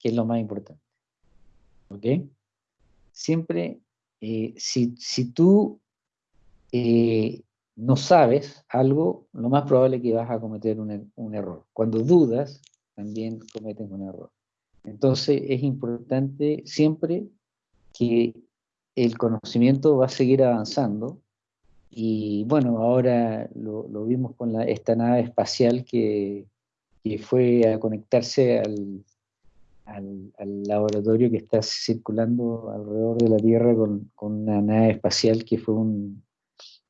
que es lo más importante. ¿Ok? Siempre, eh, si, si, tú eh, no sabes algo, lo más probable es que vas a cometer un, un error. Cuando dudas, también cometes un error. Entonces es importante siempre que el conocimiento va a seguir avanzando y bueno, ahora lo, vimos con la, esta nave espacial que, que fue a conectarse al, al, laboratorio que está circulando alrededor de la Tierra con, con una nave espacial que fue un,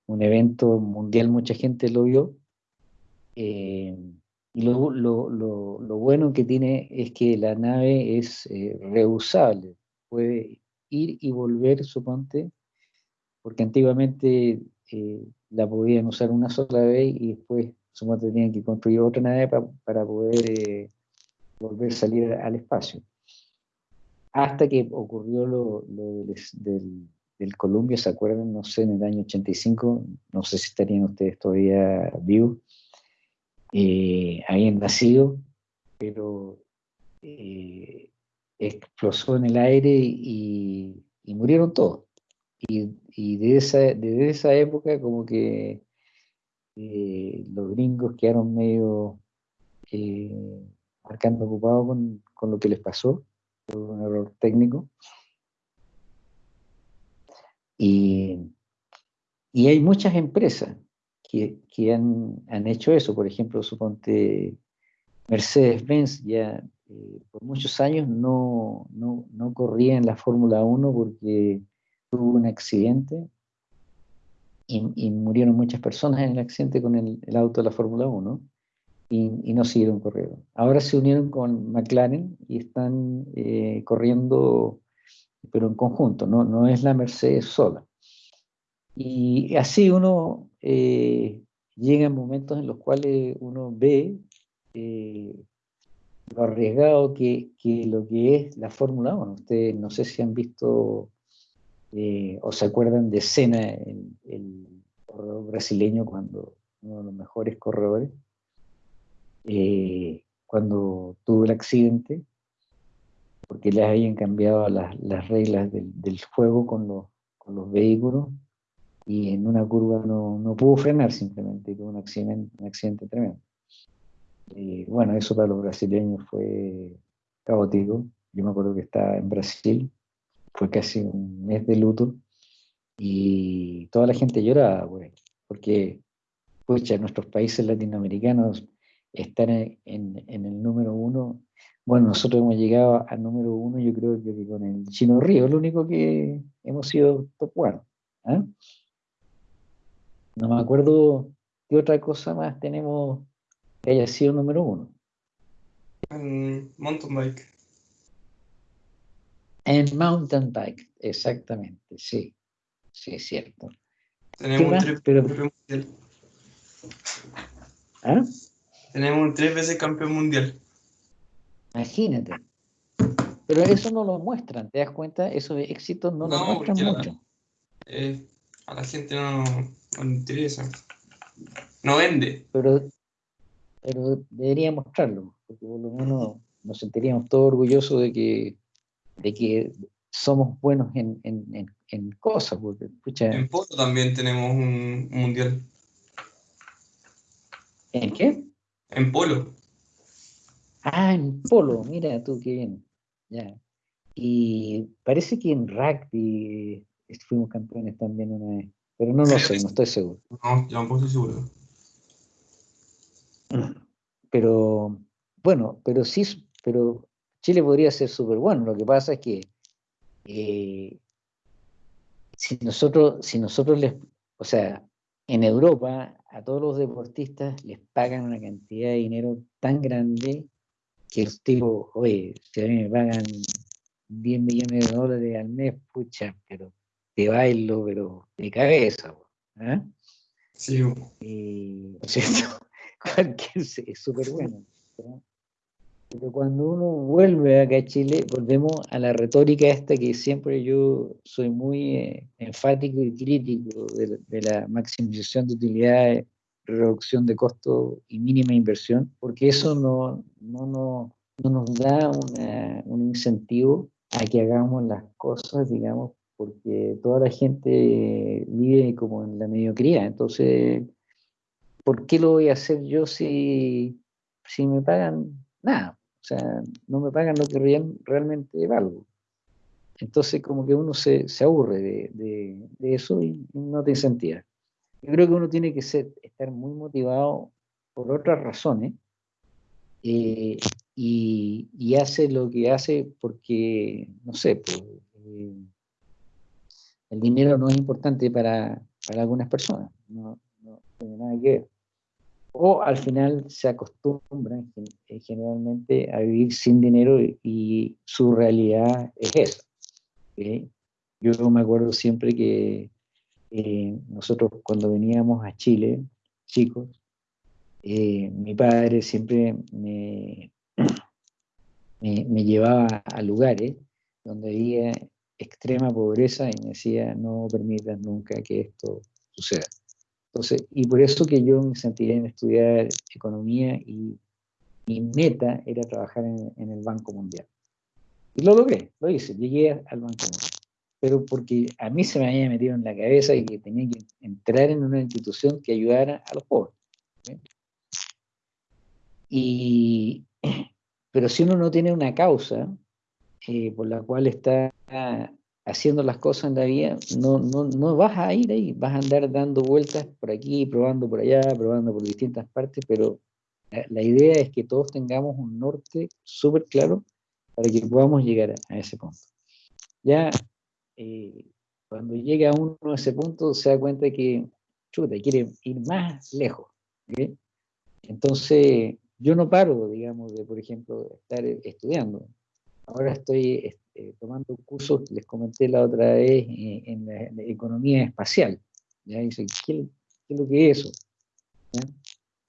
un, evento mundial, mucha gente lo vio. Eh, y lo, lo, lo, bueno que tiene es que la nave es eh, reusable, puede ir y volver, suponte, porque antiguamente eh, la podían usar una sola vez y después, suponte, tenían que construir otra nave para poder eh, volver a salir al espacio. Hasta que ocurrió lo, del, del, Columbia, ¿se acuerdan? No sé, en el año 85, no sé si estarían ustedes todavía vivos, eh, habían nacido, pero eh, explosó en el aire y, murieron todos. Y, y de esa, desde esa época como que eh, los gringos quedaron medio eh, marcando ocupados con, con, lo que les pasó, por un error técnico. Y, y hay muchas empresas que, han, han, hecho eso. Por ejemplo, suponte Mercedes-Benz ya eh, por muchos años no, no, no, corría en la Fórmula 1 porque tuvo un accidente y, murieron muchas personas en el accidente con el, el auto de la Fórmula 1 y, y, no siguieron corriendo. Ahora se unieron con McLaren y están eh, corriendo, pero en conjunto, no, no es la Mercedes sola. Y así uno eh, llega en momentos en los cuales uno ve eh, lo arriesgado que, que, lo que es la Fórmula 1. Ustedes no sé si han visto o se acuerdan de Senna, el, el, corredor brasileño, cuando uno de los mejores corredores, cuando tuvo el accidente, porque le habían cambiado las, las reglas del, del, juego con los, con los vehículos, y en una curva no, no pudo frenar simplemente, tuvo un accidente, un accidente tremendo. Y bueno, eso para los brasileños fue caótico. Yo me acuerdo que estaba en Brasil, fue casi un mes de luto, y toda la gente lloraba, güey, porque, pucha, nuestros países latinoamericanos están en, en, el número uno. Bueno, nosotros hemos llegado al número uno, yo creo que con el Chino Río, lo único que hemos sido top one. ¿eh? No me acuerdo qué otra cosa más tenemos que haya sido número uno. En mountain bike. En mountain bike, exactamente, sí. Sí, es cierto. Tenemos un mundial. ¿Ah? Tenemos un tres veces campeón mundial. Imagínate. Pero eso no lo muestran, ¿te das cuenta? Esos éxitos no, lo muestran mucho. Eh, a la gente no, no interesa. No vende. Pero, pero debería mostrarlo, porque por lo menos nos sentiríamos todos orgullosos de que, de que somos buenos en, en, en, cosas. Porque, en polo también tenemos un, mundial. ¿En qué? En polo. Ah, en polo, mira tú, qué bien. Ya. Y parece que en rugby fuimos campeones también una vez. Pero no lo sé, no estoy seguro. No, yo tampoco estoy seguro. Pero, bueno, pero sí, pero Chile podría ser súper bueno. Lo que pasa es que eh, si nosotros, si nosotros les, o sea, en Europa a todos los deportistas les pagan una cantidad de dinero tan grande que el tipo, oye, si a mí me pagan 10 millones de dólares al mes, pucha, pero te bailo, pero de cabeza. ¿eh? Sí. Y, ¿cierto? es súper bueno. Pero cuando uno vuelve acá a Chile, volvemos a la retórica esta que siempre yo soy muy eh, enfático y crítico de, de, la maximización de utilidades, reducción de costos y mínima inversión, porque eso no, no, no, no nos da un incentivo a que hagamos las cosas, digamos, porque toda la gente vive como en la mediocridad. Entonces, ¿por qué lo voy a hacer yo si, si me pagan nada? O sea, no me pagan lo que realmente valgo. Entonces, como que uno se, aburre de, eso y no te incentiva. Yo creo que uno tiene que ser, estar muy motivado por otras razones eh, y, hace lo que hace porque, no sé, pues, eh, el dinero no es importante para, algunas personas, no, tiene nada que ver. O al final se acostumbran eh, generalmente a vivir sin dinero y, su realidad es esa. Yo me acuerdo siempre que nosotros cuando veníamos a Chile, chicos, mi padre siempre me, llevaba a lugares donde había extrema pobreza y me decía, no permitas nunca que esto suceda. Entonces, y por eso que yo me sentía en estudiar economía y mi meta era trabajar en, el Banco Mundial. Y lo logré, lo hice, llegué al Banco Mundial. Pero porque a mí se me había metido en la cabeza y que tenía que entrar en una institución que ayudara a los pobres. Y, pero si uno no tiene una causa eh, por la cual está haciendo las cosas en la vida, no, no, no vas a ir ahí, vas a andar dando vueltas por aquí, probando por allá, probando por distintas partes, pero la, idea es que todos tengamos un norte súper claro para que podamos llegar a, ese punto. Ya eh, cuando llega uno a ese punto se da cuenta que, chuta, quiere ir más lejos. Entonces, yo no paro, digamos, de, por ejemplo, estar estudiando. Ahora estoy este, tomando cursos, les comenté la otra vez, eh, en, la, economía espacial. ¿ya? Dice, ¿qué, es lo que es eso?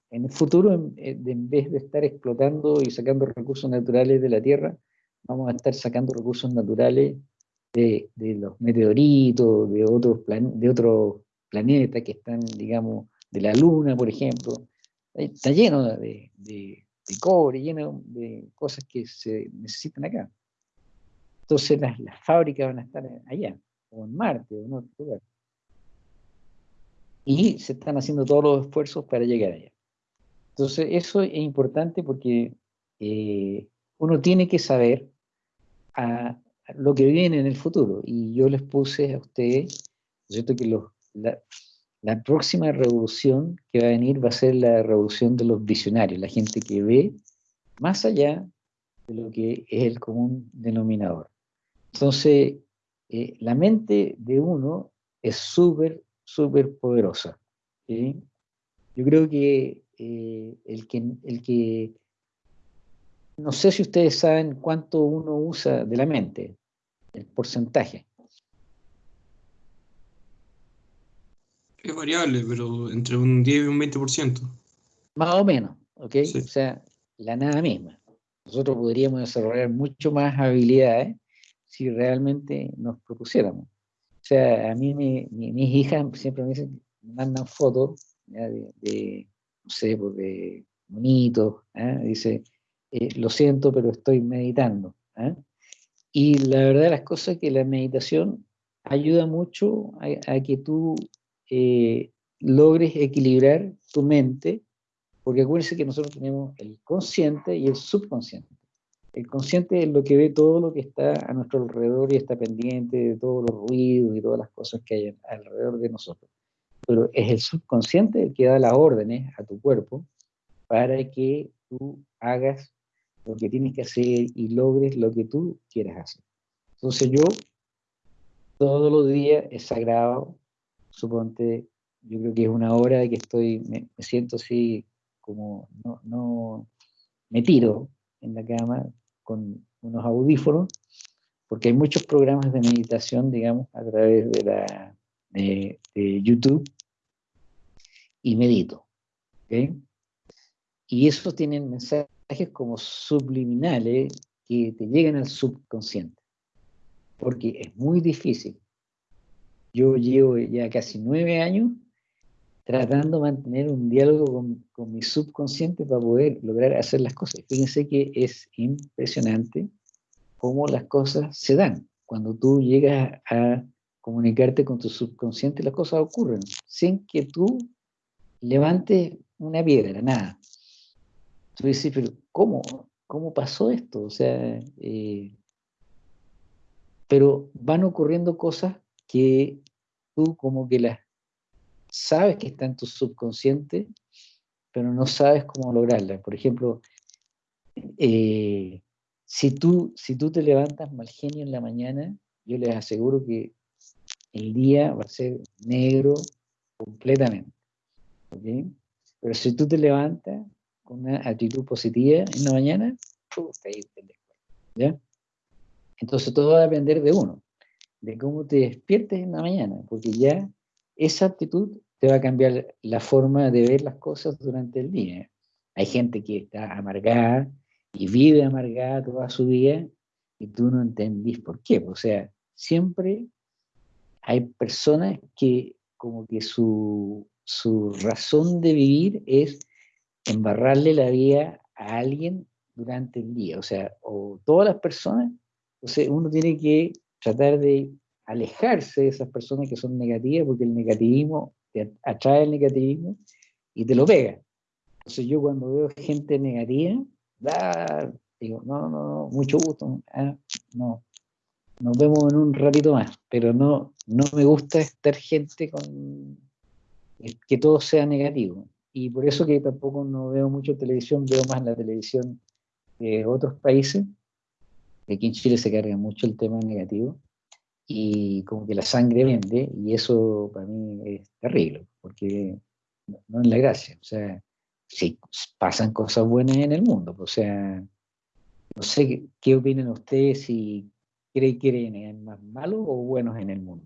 En el futuro, en, en, vez de estar explotando y sacando recursos naturales de la Tierra, vamos a estar sacando recursos naturales de, de los meteoritos, de otros, plan, de otros planetas que están, digamos, de la Luna, por ejemplo, está lleno de, cobre, lleno de cosas que se necesitan acá. Entonces las, fábricas van a estar allá, o en Marte, o en otro lugar. Y se están haciendo todos los esfuerzos para llegar allá. Entonces eso es importante porque eh, uno tiene que saber a, lo que viene en el futuro. Y yo les puse a ustedes, ¿cierto? que los, la próxima revolución que va a venir va a ser la revolución de los visionarios, la gente que ve más allá de lo que es el común denominador. Entonces, eh, la mente de uno es súper, súper poderosa. Yo creo que, eh, el que el que, no sé si ustedes saben cuánto uno usa de la mente, el porcentaje. Es variable, pero entre un 10 y un 20%. Más o menos, ¿ok? O sea, la nada misma. Nosotros podríamos desarrollar mucho más habilidades si realmente nos propusiéramos. O sea, a mí mis hijas siempre me mandan fotos de, no sé, pues de ¿eh? dice, eh, lo siento, pero estoy meditando. ¿eh? Y la verdad de las cosas es que la meditación ayuda mucho a que tú eh, logres equilibrar tu mente, porque acuérdense que nosotros tenemos el consciente y el subconsciente. El consciente es lo que ve todo lo que está a nuestro alrededor y está pendiente de todos los ruidos y todas las cosas que hay alrededor de nosotros. Pero es el subconsciente el que da las órdenes a tu cuerpo para que tú hagas lo que tienes que hacer y logres lo que tú quieras hacer. Entonces yo todos los días es sagrado suponte, yo creo que es una hora que estoy, me, siento así como, no, no, me tiro en la cama con unos audífonos, porque hay muchos programas de meditación, digamos, a través de, la, de, YouTube, y medito. Y esos tienen mensajes como subliminales que te llegan al subconsciente, porque es muy difícil yo llevo ya casi nueve años tratando de mantener un diálogo con, mi subconsciente para poder lograr hacer las cosas. Fíjense que es impresionante cómo las cosas se dan. Cuando tú llegas a comunicarte con tu subconsciente, las cosas ocurren sin que tú levantes una piedra, nada. Tú dices, pero ¿cómo? ¿Cómo pasó esto? O sea, eh, pero van ocurriendo cosas que tú como que las sabes que está en tu subconsciente, pero no sabes cómo lograrla. Por ejemplo, eh, si, tú, si tú te levantas mal genio en la mañana, yo les aseguro que el día va a ser negro completamente. Pero si tú te levantas con una actitud positiva en la mañana, ¿ya? Entonces todo va a depender de uno, de cómo te despiertes en la mañana, porque ya esa actitud te va a cambiar la forma de ver las cosas durante el día. Hay gente que está amargada y vive amargada toda su vida y tú no entendís por qué. O sea, siempre hay personas que como que su, su razón de vivir es embarrarle la vida a alguien durante el día. O sea, o todas las personas, o sea, uno tiene que tratar de alejarse de esas personas que son negativas, porque el negativismo te atrae el negativismo y te lo pega. Entonces yo cuando veo gente negativa, digo, no, no, no, mucho gusto, ah, no, nos vemos en un ratito más, pero no, no me gusta estar gente con que todo sea negativo. Y por eso que tampoco no veo mucho televisión, veo más la televisión de otros países. Aquí en Chile se carga mucho el tema negativo y como que la sangre vende, y eso para mí es terrible, porque no, es la gracia. O sea, si pasan cosas buenas en el mundo, o sea, no sé qué, opinan ustedes, si creen que hay más malos o buenos en el mundo.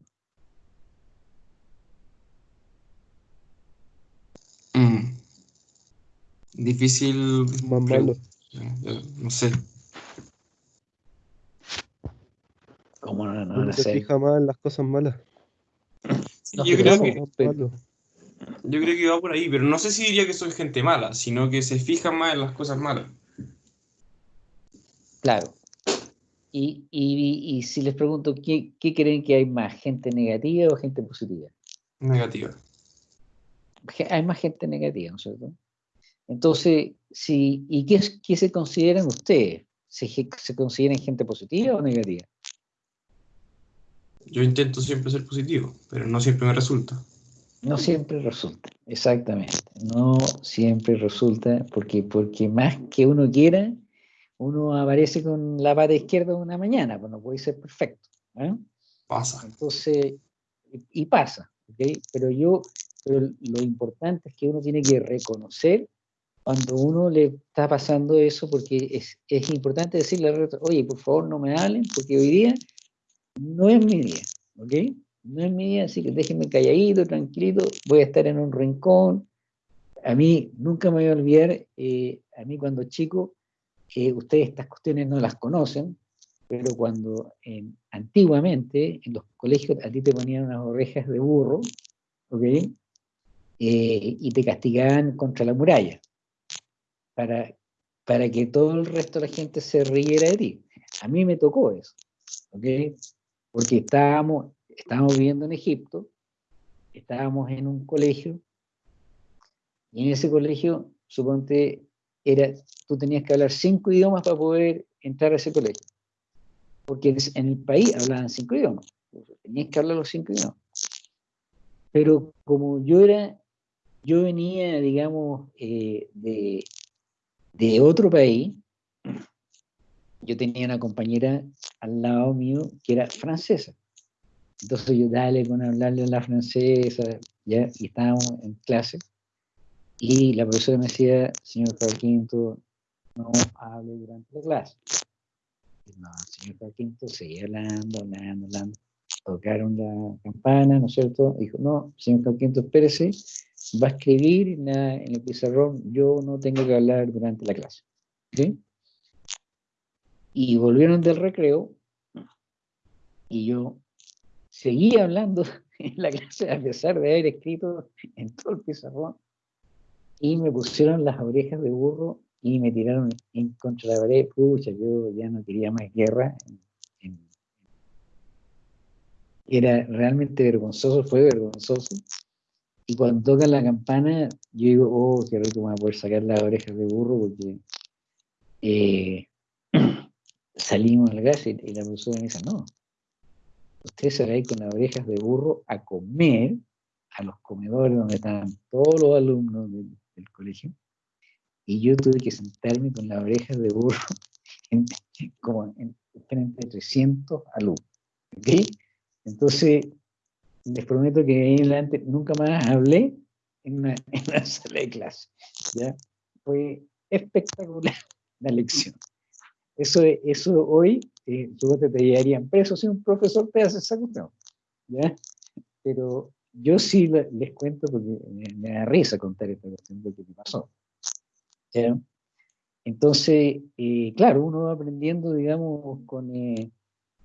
Mm. Difícil. Más malo. No sé. ¿Cómo no, no, se fija más en las cosas malas. yo, creo que, yo creo que va por ahí, pero no sé si diría que soy gente mala, sino que se fija más en las cosas malas. Claro. Y, y, y si les pregunto, ¿qué, ¿qué, creen que hay más, gente negativa o gente positiva? Negativa. Hay más gente negativa, ¿no es cierto? Entonces, si, ¿y qué, qué se consideran ustedes? ¿Se, ¿Se consideran gente positiva o negativa? Yo intento siempre ser positivo, pero no siempre me resulta. No siempre resulta, exactamente. No siempre resulta, porque, porque más que uno quiera, uno aparece con la pata izquierda una mañana, pues no puede ser perfecto. ¿eh? Pasa. Entonces, y, pasa, ¿okay? Pero yo, pero lo importante es que uno tiene que reconocer cuando uno le está pasando eso, porque es, es importante decirle al resto, oye, por favor no me hablen, porque hoy día no es mi día, ¿ok? No es mi día, así que déjenme calladito, tranquilito, voy a estar en un rincón. A mí nunca me voy a olvidar, eh, a mí cuando chico, eh, ustedes estas cuestiones no las conocen, pero cuando antiguamente en los colegios a ti te ponían unas orejas de burro, ¿ok? Eh, y te castigaban contra la muralla, para, para que todo el resto de la gente se riera de ti. A mí me tocó eso, ¿ok? Porque estábamos, estábamos viviendo en Egipto, estábamos en un colegio, y en ese colegio, suponte, era, tú tenías que hablar cinco idiomas para poder entrar a ese colegio. Porque en el país hablaban cinco idiomas, tenías que hablar los cinco idiomas. Pero como yo era, yo venía, digamos, eh, de, de otro país, yo tenía una compañera al lado mío que era francesa. Entonces yo dale con hablarle a la francesa, ¿ya? y estábamos en clase, y la profesora me decía, señor Quinto, no hable durante la clase. no, señor Quinto seguía hablando, hablando, hablando. Tocaron la campana, ¿no es cierto? Dijo, no, señor Quinto, espérese, va a escribir en, en el pizarrón, yo no tengo que hablar durante la clase. ¿Sí? Y volvieron del recreo y yo seguía hablando en la clase a pesar de haber escrito en todo el pizarrón y me pusieron las orejas de burro y me tiraron en contra la pared. Pucha, yo ya no quería más guerra. Era realmente vergonzoso, fue vergonzoso. Y cuando tocan la campana, yo digo, oh, qué rico me voy a poder sacar las orejas de burro porque eh, salimos a la clase y la profesora me dice, no, usted se va a ir con las orejas de burro a comer a los comedores donde están todos los alumnos del, colegio, y yo tuve que sentarme con las orejas de burro en, frente 300 alumnos. Entonces, les prometo que ahí en adelante nunca más hablé en una, sala de clase. ¿ya? Fue espectacular la lección. Eso, eso hoy, eh, te llevarían preso si un profesor te hace esa cuestión. ¿ya? Pero yo sí les cuento porque me, da risa contar esta cuestión de lo que pasó. Entonces, eh, claro, uno va aprendiendo, digamos, con, eh,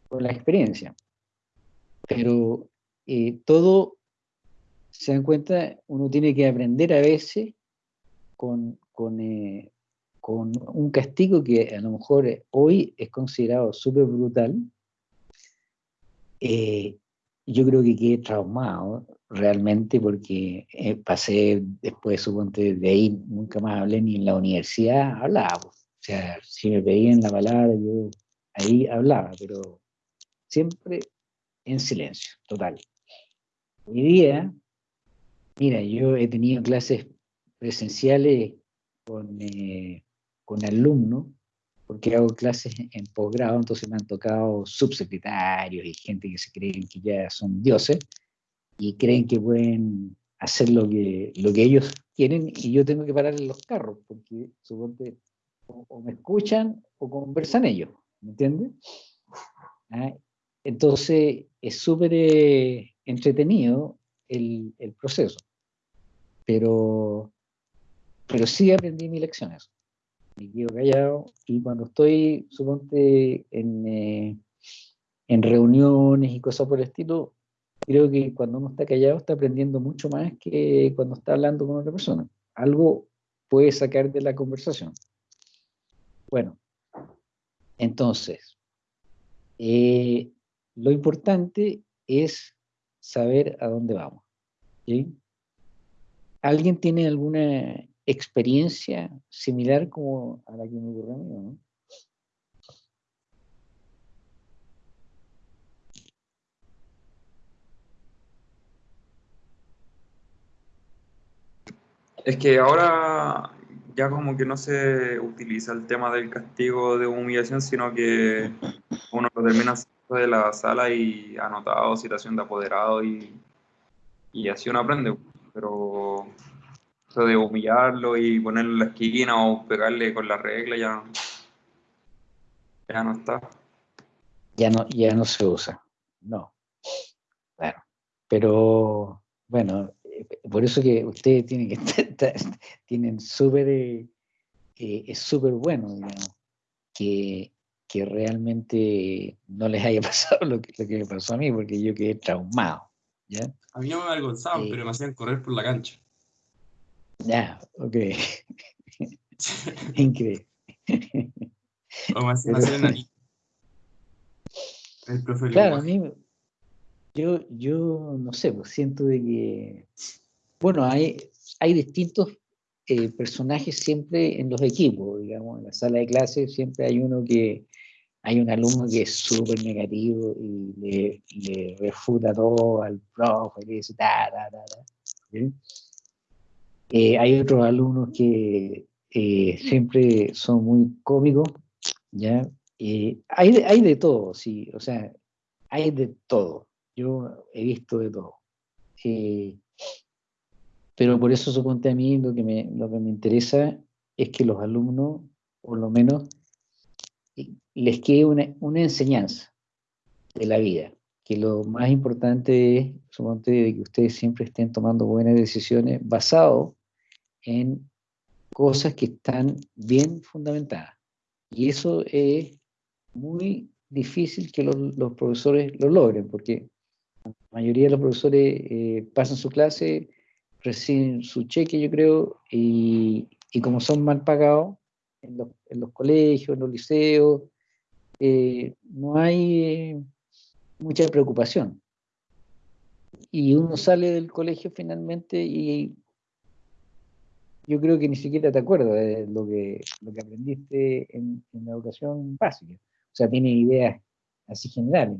con la experiencia. Pero eh, todo, se dan cuenta, uno tiene que aprender a veces con, con, con un castigo que a lo mejor hoy es considerado súper brutal. yo creo que quedé traumado realmente porque eh, pasé después, suponte, de ahí nunca más hablé ni en la universidad, hablaba. O sea, si me pedían la palabra, yo ahí hablaba, pero siempre en silencio, total. Hoy día, mira, yo he tenido clases presenciales con, eh, con alumnos, porque hago clases en posgrado, entonces me han tocado subsecretarios y gente que se creen que ya son dioses, y creen que pueden hacer lo que, lo que ellos quieren y yo tengo que parar en los carros, porque suponte o, me escuchan o conversan ellos, ¿me entiendes? Ah, entonces es súper eh, entretenido el, el, proceso, pero, pero sí aprendí mis lecciones. Me quedo callado y cuando estoy, suponte, en, eh, en reuniones y cosas por el estilo, creo que cuando uno está callado está aprendiendo mucho más que cuando está hablando con otra persona. Algo puede sacar de la conversación. Bueno, entonces, eh, lo importante es saber a dónde vamos. ¿Alguien tiene alguna experiencia similar como a la que me ocurrió a mí? ¿no? Es que ahora ya como que no se utiliza el tema del castigo de humillación, sino que uno lo termina de la sala y anotado, situación de apoderado y, y así uno aprende. Pero eso de humillarlo y ponerlo en la esquina o pegarle con la regla ya, ya no está. Ya no, ya no se usa, no. Bueno, pero bueno, por eso que ustedes tienen que tienen súper, eh, eh, es súper bueno, digamos, que, que, realmente no les haya pasado lo que, lo que me pasó a mí, porque yo quedé traumado. ¿ya? A mí no me avergonzaban, pero me hacían correr por la cancha. Ya, ok. Increíble. me hacían hacer El profe claro, a mí, yo, yo no sé, pues siento de que, bueno, hay, hay distintos eh, personajes siempre en los equipos, digamos, en la sala de clase siempre hay uno que, hay un alumno que es súper negativo y le, le, refuta todo al profe, le dice, ta, ta, ta, ta. Eh, hay otros alumnos que eh, siempre son muy cómicos, ¿ya? hay, hay de todo, sí, o sea, hay de todo. Yo he visto de todo. Eh, pero por eso suponte a mí lo que, me, lo que me interesa es que los alumnos, por lo menos, les quede una, una enseñanza de la vida. Que lo más importante es, suponte, de que ustedes siempre estén tomando buenas decisiones basado en cosas que están bien fundamentadas. Y eso es muy difícil que los, los profesores lo logren, porque mayoría de los profesores eh, pasan su clase, reciben su cheque, yo creo, y, como son mal pagados en los, colegios, en los liceos, eh, no hay eh, mucha preocupación. Y uno sale del colegio finalmente y yo creo que ni siquiera te acuerdas de lo que, lo que aprendiste en, en la educación básica. O sea, tienes ideas así generales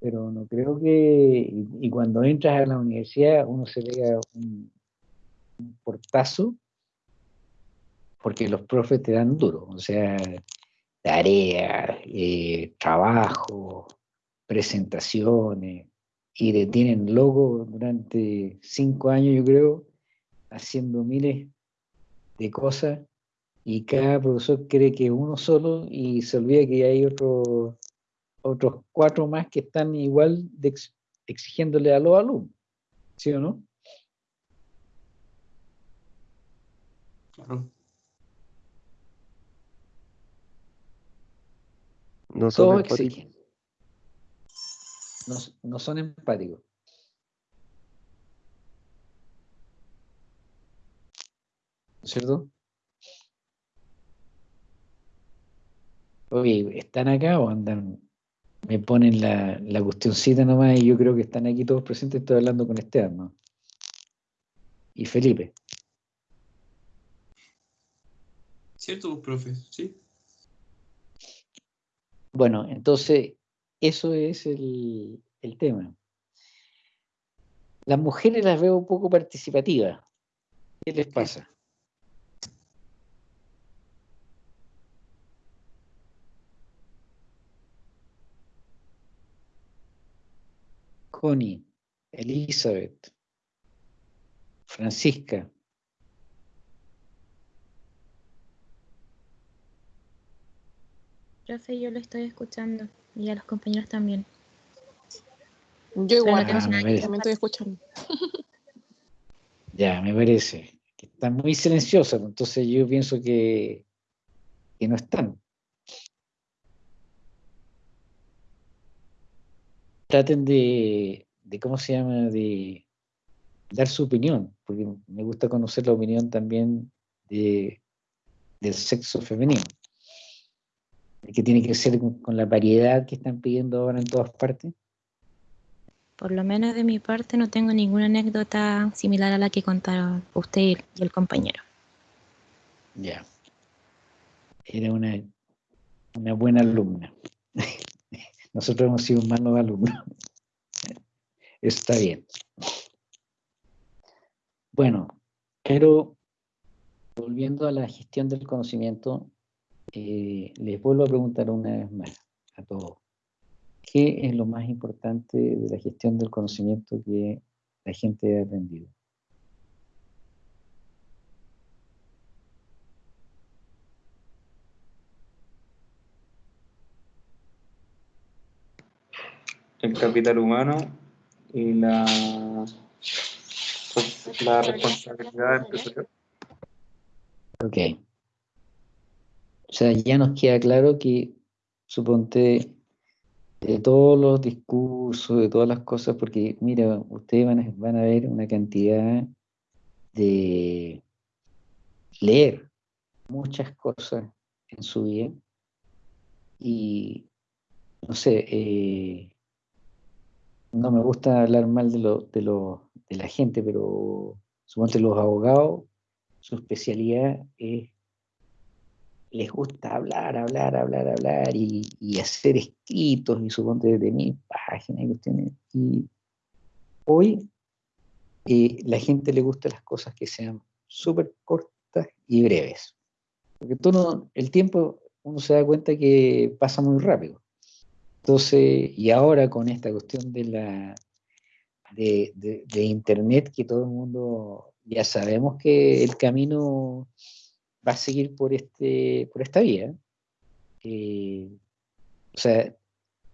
pero no creo que, y, cuando entras a la universidad uno se vea un, portazo, porque los profes te dan duro, o sea, tareas, eh, trabajo, presentaciones, y te tienen loco durante cinco años, yo creo, haciendo miles de cosas, y cada profesor cree que uno solo y se olvida que hay otro otros cuatro más que están igual de exigiéndole a los alumnos, ¿sí o no? Claro. No son exigen. No, no son empáticos. ¿Cierto? Oye, ¿están acá o andan me ponen la, la cuestioncita nomás y yo creo que están aquí todos presentes, estoy hablando con Esteban, ¿no? Y Felipe. Cierto, profe, sí. Bueno, entonces, eso es el, el tema. Las mujeres las veo un poco participativas. ¿Qué les pasa? Connie, Elizabeth, Francisca. Profe, yo lo estoy escuchando y a los compañeros también. Yo igual, ah, también estoy escuchando. Ya, me parece. Que están muy silenciosas, entonces yo pienso que, que no están. Traten de, ¿cómo se llama?, de dar su opinión, porque me gusta conocer la opinión también de, del sexo femenino, que tiene que ser con, la variedad que están pidiendo ahora en todas partes. Por lo menos de mi parte no tengo ninguna anécdota similar a la que contaron usted y el compañero. Ya. Era una, una buena alumna. Nosotros hemos sido malos alumnos. Está bien. Bueno, pero volviendo a la gestión del conocimiento, eh, les vuelvo a preguntar una vez más a todos. ¿Qué es lo más importante de la gestión del conocimiento que la gente ha aprendido? El capital humano y la, la responsabilidad empresarial. Ok. O sea, ya nos queda claro que, suponte, de todos los discursos, de todas las cosas, porque mira, ustedes van a, van a ver una cantidad de leer muchas cosas en su vida y, no sé, eh, no me gusta hablar mal de, lo, de, lo, de la gente, pero suponte los abogados, su especialidad es, les gusta hablar, hablar, hablar, hablar y, hacer escritos y suponte de mil páginas y cuestiones. Y hoy eh, la gente le gusta las cosas que sean súper cortas y breves. Porque todo el tiempo uno se da cuenta que pasa muy rápido. Entonces, y ahora con esta cuestión de la de, internet, que todo el mundo ya sabemos que el camino va a seguir por este, por esta vía. Eh, o sea,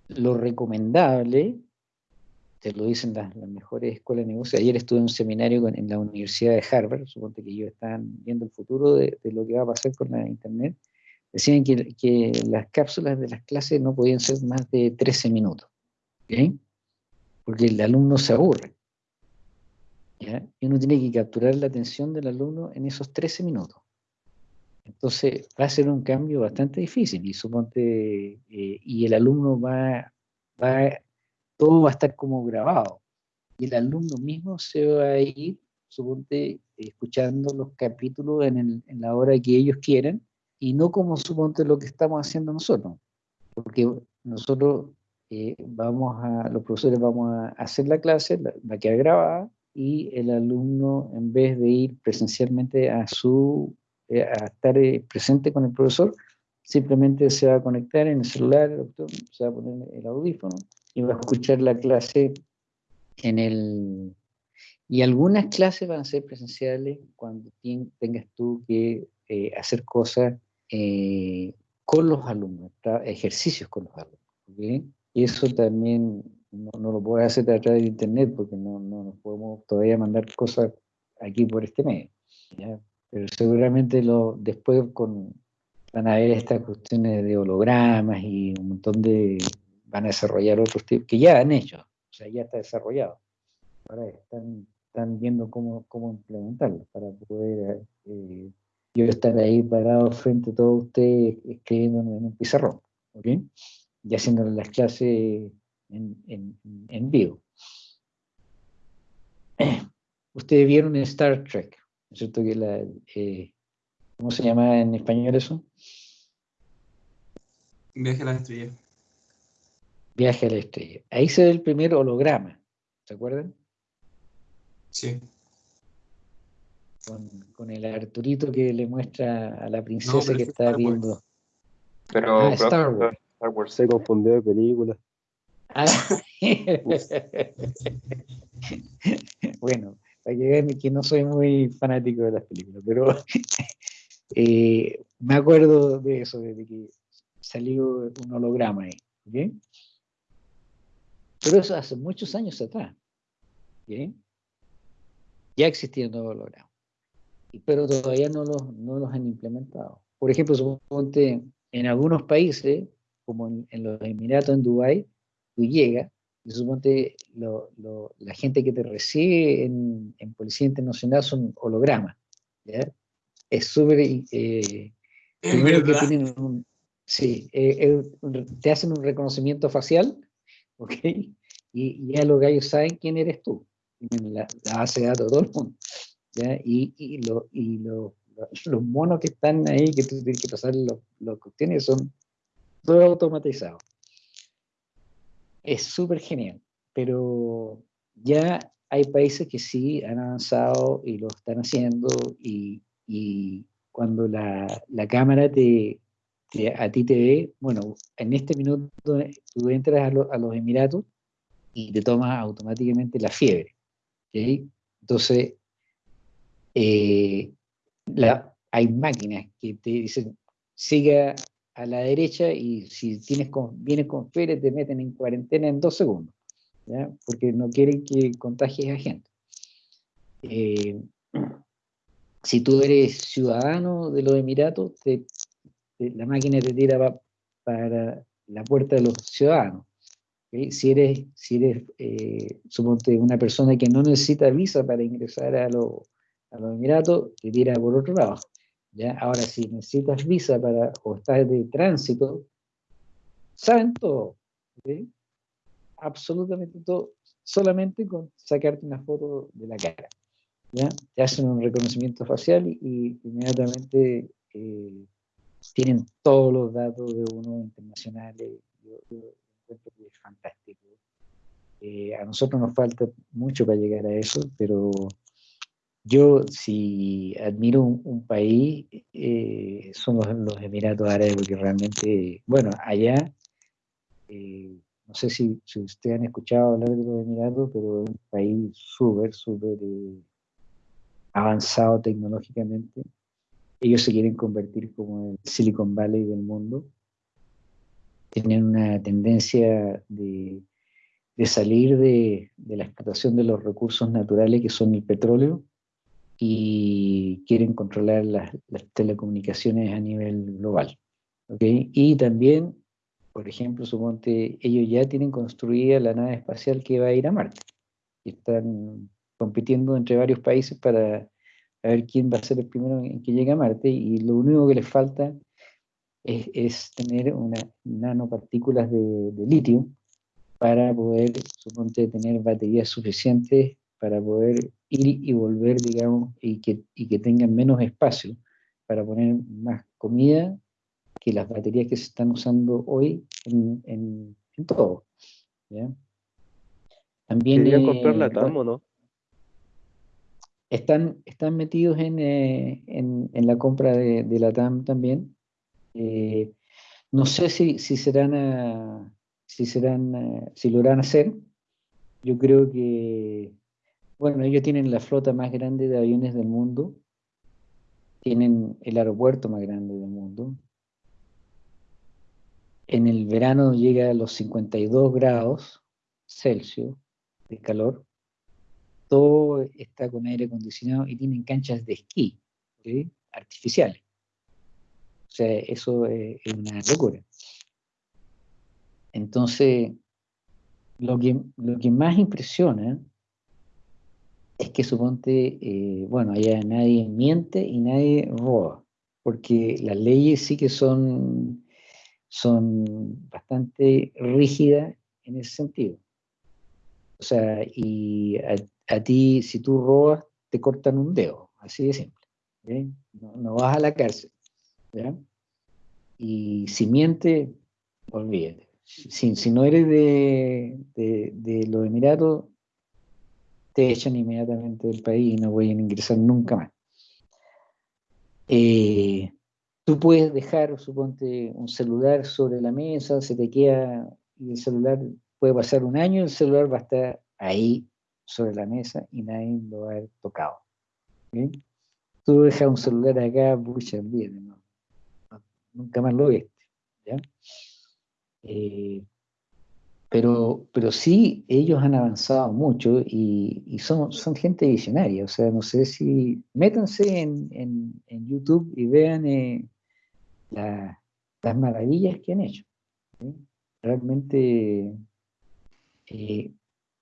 lo recomendable, te lo dicen las, mejores escuelas de negocios. Ayer estuve en un seminario en la Universidad de Harvard, suponte que ellos están viendo el futuro de, de, lo que va a pasar con la Internet decían que, las cápsulas de las clases no podían ser más de 13 minutos. porque el alumno se aburre. Y uno tiene que capturar la atención del alumno en esos 13 minutos. Entonces va a ser un cambio bastante difícil y suponte, eh, y el alumno va, va, todo va a estar como grabado. Y el alumno mismo se va a ir, suponte, escuchando los capítulos en, en la hora que ellos quieran y no como suponte lo que estamos haciendo nosotros. Porque nosotros eh, vamos a, los profesores vamos a hacer la clase, va a quedar grabada, y el alumno, en vez de ir presencialmente a su, eh, a estar eh, presente con el profesor, simplemente se va a conectar en el celular, se va a poner el audífono y va a escuchar la clase en el... Y algunas clases van a ser presenciales cuando tengas tú que hacer cosas con los alumnos, ejercicios con los alumnos. Y eso también no, lo puedes hacer a través de internet porque no, no nos podemos todavía mandar cosas aquí por este medio. Pero seguramente lo, después con, van a haber estas cuestiones de hologramas y un montón de... van a desarrollar otros tipos que ya han hecho, o sea, ya está desarrollado. Ahora están, están viendo cómo, cómo implementarlo para poder eh, yo estar ahí parado frente a todos ustedes escribiendo en un pizarrón, ¿ok? Y haciendo las clases en, vivo. Ustedes vieron Star Trek, ¿no es cierto? Que la, eh, ¿Cómo se llama en español eso? Viaje a la estrella. Viaje a la estrella. Ahí se ve el primer holograma, ¿se acuerdan? Sí. Con, el Arturito que le muestra a la princesa que está viendo. Pero, ah, Star Wars. Star Wars se confundió de película. Ah, bueno, para que vean que no soy muy fanático de las películas, pero eh, me acuerdo de eso, de que salió un holograma ahí. Pero eso hace muchos años atrás. Ya existían los hologramas. Pero todavía no los, no los han implementado. Por ejemplo, suponte en algunos países, como en, en los Emiratos, en Dubái, tú llegas, y suponte la gente que te recibe en, Policía Internacional son hologramas. Es súper... Eh, sí, eh, te hacen un reconocimiento facial, ¿ok? Y ya los gallos saben quién eres tú. La, la base de datos de todo el mundo. Y, y, y los monos que están ahí, que tú tienes que pasar los que tienes, son todos automatizados es súper genial, pero ya hay países que sí han avanzado y lo están haciendo y, cuando la, cámara te, a ti te ve, bueno, en este minuto tú entras a, los Emiratos y te tomas automáticamente la fiebre. Entonces, eh, hay máquinas que te dicen, siga a la derecha y si tienes con, vienes con fiebre te meten en cuarentena en dos segundos, porque no quieren que contagies a gente. Eh, si tú eres ciudadano de los Emiratos, la máquina te tira para la puerta de los ciudadanos. Si eres, si eres eh, suponte, una persona que no necesita visa para ingresar a, a los Emiratos, te tira por otro lado. Ahora, si necesitas visa para, o estás de tránsito, saben todo, absolutamente todo, solamente con sacarte una foto de la cara. ¿ya? Te hacen un reconocimiento facial y, inmediatamente eh, tienen todos los datos de uno internacionales. Yo, encuentro que es fantástico. Eh, a nosotros nos falta mucho para llegar a eso, pero yo, si admiro un, país, eh, son los, Emiratos Árabes, porque realmente, bueno, allá, eh, no sé si, ustedes han escuchado hablar de los Emiratos, pero es un país súper, súper eh, avanzado tecnológicamente. Ellos se quieren convertir como el Silicon Valley del mundo. Tienen una tendencia de, salir de, de la explotación de los recursos naturales que son el petróleo y quieren controlar las, telecomunicaciones a nivel global. ¿okay? Y también por ejemplo, suponte, ellos ya tienen construida la nave espacial que va a ir a Marte. Y están compitiendo entre varios países para ver quién va a ser el primero en que llegue a Marte. Y lo único que les falta es, tener unas nanopartículas de, de litio para poder, suponte, tener baterías suficientes para poder ir y volver, digamos, y que, y que tengan menos espacio para poner más comida que las baterías que se están usando hoy en, en, todo. También, Quería comprar la TAM o no? Están, están metidos en, eh, en, en, la compra de, de la TAM también. Eh, no sé si, si serán, a, si serán, a, si lo harán hacer. Yo creo que, bueno, ellos tienen la flota más grande de aviones del mundo, tienen el aeropuerto más grande del mundo. En el verano llega a los 52 grados Celsius de calor. Todo está con aire acondicionado y tienen canchas de esquí artificiales. O sea, eso es, una locura. Entonces, lo que, lo que más impresiona es que suponte, eh, bueno, allá nadie miente y nadie roba, porque las leyes sí que son, son bastante rígidas en ese sentido. O sea, y a, ti, si tú robas, te cortan un dedo, así de simple. No, no vas a la cárcel. Y si miente, olvídate. Si, si no eres de, de, los Emiratos, te echan inmediatamente del país y no pueden ingresar nunca más. Eh, tú puedes dejar, suponte, un celular sobre la mesa, se te queda, y el celular puede pasar un año, el celular va a estar ahí sobre la mesa y nadie lo va a haber tocado. Tú dejas un celular acá, pucha, bien, nunca más lo viste. Eh, pero, pero sí, ellos han avanzado mucho y, son, son gente visionaria. O sea, no sé si métanse en, en, YouTube y vean eh, las maravillas que han hecho. Realmente, eh,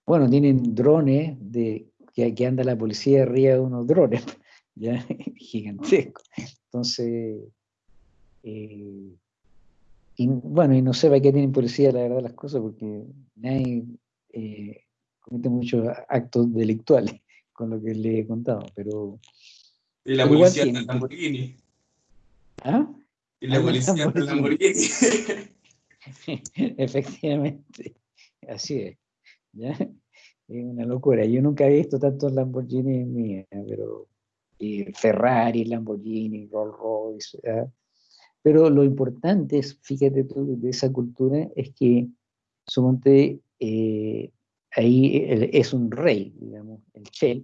bueno, tienen drones de, que, anda la policía arriba de unos drones, ¿ya? gigantescos. Entonces, eh, y bueno, y no sé para qué tienen policía, la verdad, las cosas, porque nadie eh, comete muchos actos delictuales con lo que le he contado, pero... Y la policía en Lamborghini. ¿Ah? Y la policía en Lamborghini. Efectivamente, así es. ¿ya? Es una locura. Yo nunca he visto tantos Lamborghini en pero y Ferrari, Lamborghini, Rolls Royce, pero lo importante es, fíjate tú, de esa cultura, es que Sumonte eh, ahí es un rey, digamos, el Che,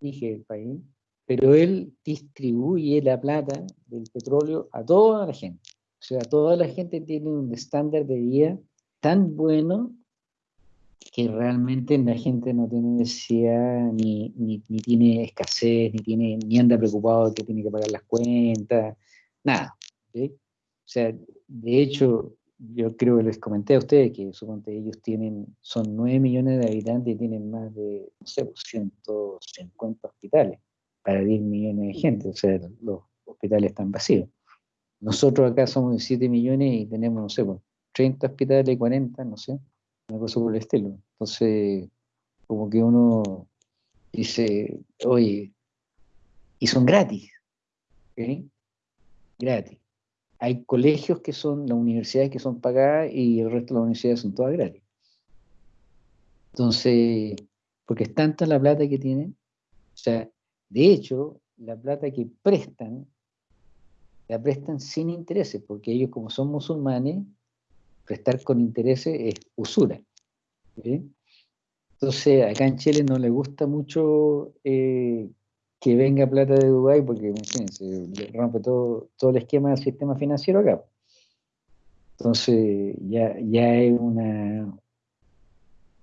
dije el país, pero él distribuye la plata del petróleo a toda la gente. O sea, toda la gente tiene un estándar de vida tan bueno que realmente la gente no tiene necesidad, ni, ni, tiene escasez, ni, tiene, ni anda preocupado que tiene que pagar las cuentas, nada. O sea, de hecho, yo creo que les comenté a ustedes que suponte ellos tienen, son 9 millones de habitantes y tienen más de, no sé, 150 pues, hospitales para 10 millones de gente, o sea, los hospitales están vacíos. Nosotros acá somos de 7 millones y tenemos, no sé, 30 pues, hospitales, 40, no sé, una cosa por el estilo. Entonces, como que uno dice, oye, y son gratis, Gratis. Hay colegios que son, las universidades que son pagadas y el resto de las universidades son todas gratis. Entonces, porque es tanta la plata que tienen, o sea, de hecho, la plata que prestan, la prestan sin intereses, porque ellos como son musulmanes, prestar con intereses es usura. Entonces, acá en Chile no le gusta mucho eh, que venga plata de Dubái, porque imagínense, rompe todo, todo el esquema del sistema financiero acá. Entonces, ya, ya es una...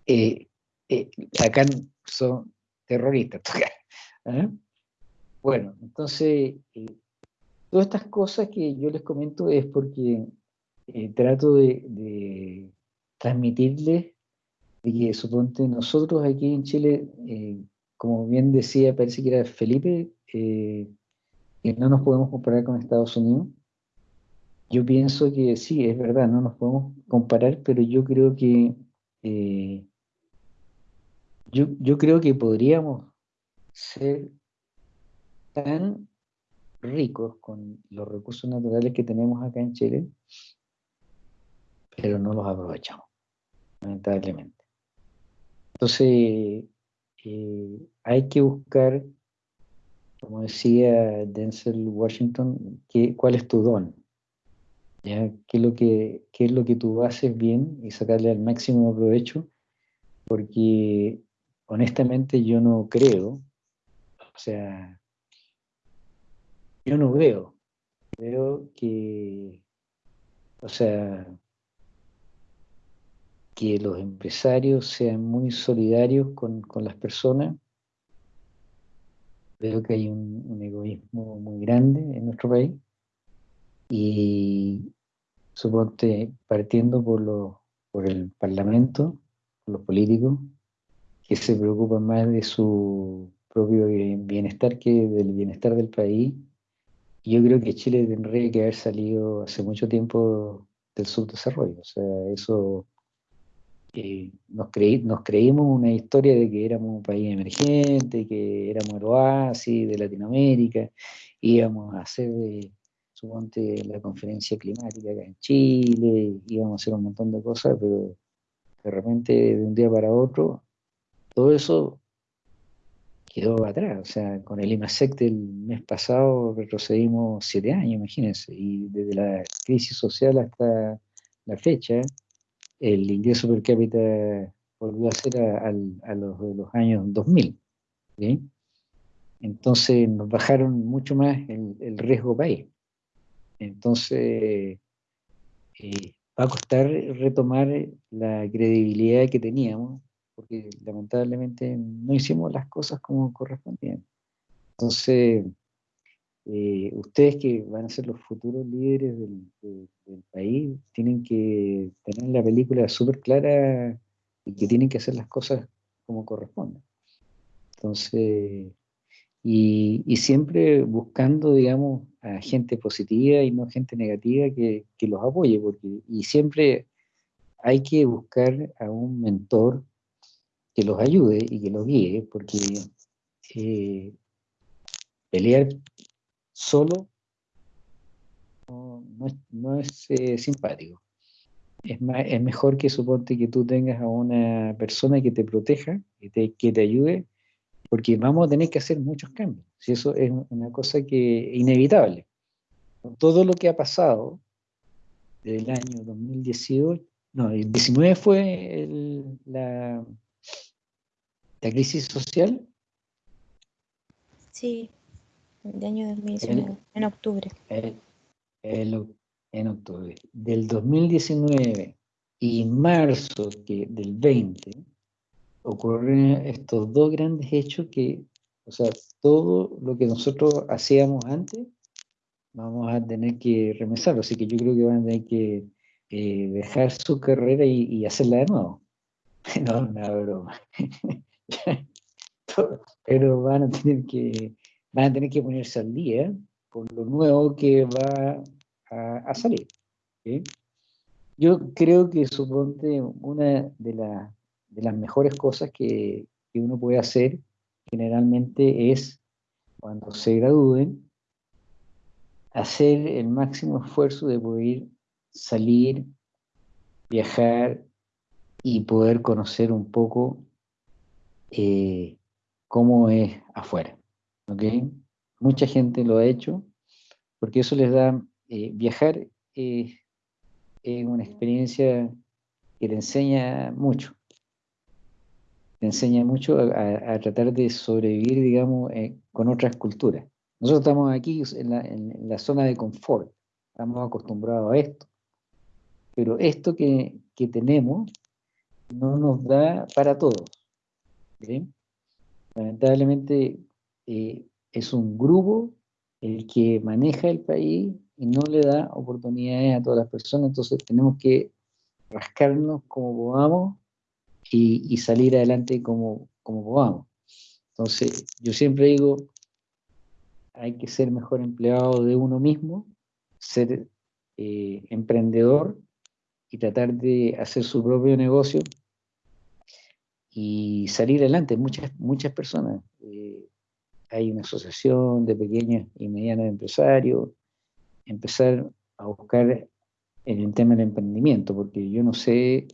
Eh, eh, acá son terroristas. Bueno, entonces, todas estas cosas que yo les comento es porque eh, trato de, transmitirles de que suponte nosotros aquí en Chile, eh, como bien decía, parece que era Felipe, que no nos podemos comparar con Estados Unidos. Yo pienso que sí, es verdad, no nos podemos comparar, pero yo creo que yo, yo creo que podríamos ser tan ricos con los recursos naturales que tenemos acá en Chile, pero no los aprovechamos, lamentablemente. Entonces, eh, hay que buscar, como decía Denzel Washington, cuál es tu don, ¿ya? ¿Qué, es lo que, qué es lo que tú haces bien y sacarle al máximo provecho, porque honestamente yo no creo o sea, yo no veo, veo que, o sea, que los empresarios sean muy solidarios con, las personas. Veo que hay un, egoísmo muy grande en nuestro país y suponte partiendo por, lo, por el Parlamento, por los políticos, que se preocupan más de su propio bienestar que del bienestar del país. yo creo que Chile tendría que haber salido hace mucho tiempo del subdesarrollo. O sea, eso eh, nos, creí, nos creímos una historia de que éramos un país emergente, que éramos el oasis de Latinoamérica, íbamos a hacer, eh, suponte, la conferencia climática acá en Chile, íbamos a hacer un montón de cosas, pero de repente, de un día para otro, todo eso quedó atrás. O sea, con el IMASEC del mes pasado retrocedimos siete años, imagínense, y desde la crisis social hasta la fecha, el ingreso per cápita volvió a ser a, los de los años 2000. Entonces nos bajaron mucho más el, riesgo país. Entonces eh, va a costar retomar la credibilidad que teníamos porque lamentablemente no hicimos las cosas como correspondían. Entonces, eh, ustedes que van a ser los futuros líderes del, país, tienen que tener la película súper clara y que tienen que hacer las cosas como corresponden. Entonces, y, siempre buscando, digamos, a gente positiva y no gente negativa que, que los apoye, porque, y siempre hay que buscar a un mentor que los ayude y que los guíe, porque eh, pelear solo no, es, eh, simpático. Es, es mejor que suponte que tú tengas a una persona que te proteja, que te, que te ayude, porque vamos a tener que hacer muchos cambios. Si eso es una cosa que inevitable. Todo lo que ha pasado desde el año 2018, no, el 19 fue la, ¿La crisis social? Sí, el año 2019, en octubre. en octubre. Del 2019 y marzo que, del 20 ocurren estos dos grandes hechos que, o sea, todo lo que nosotros hacíamos antes, vamos a tener que remesarlo. Así que yo creo que van a tener que eh, dejar su carrera y, y hacerla de nuevo. No, una broma. pero van a tener que van a tener que ponerse al día con lo nuevo que va a, salir. Yo creo que suponte una de, de las mejores cosas que, que, uno puede hacer generalmente es cuando se gradúen hacer el máximo esfuerzo de poder salir, viajar y poder conocer un poco eh, cómo es afuera. Mucha gente lo ha hecho porque eso les da, eh, viajar es una experiencia que te enseña mucho. Te enseña mucho a, tratar de sobrevivir, digamos, eh, con otras culturas. Nosotros estamos aquí en la, en la, zona de confort, estamos acostumbrados a esto. Pero esto que, que tenemos no nos da para todos. Lamentablemente eh, es un grupo el que maneja el país y no le da oportunidades a todas las personas, entonces tenemos que rascarnos como podamos y, salir adelante como, como podamos. Entonces, yo siempre digo, hay que ser mejor empleado de uno mismo, ser eh, emprendedor y tratar de hacer su propio negocio y salir adelante. Muchas, muchas personas. Eh, hay una asociación de pequeños y medianos empresarios, empezar a buscar en el tema del emprendimiento, porque yo no sé,